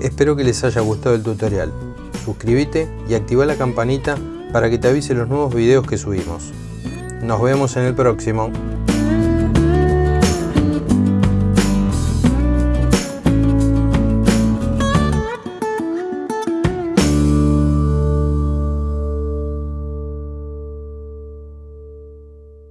Espero que les haya gustado el tutorial. Suscríbete y activa la campanita para que te avise los nuevos videos que subimos. Nos vemos en el próximo.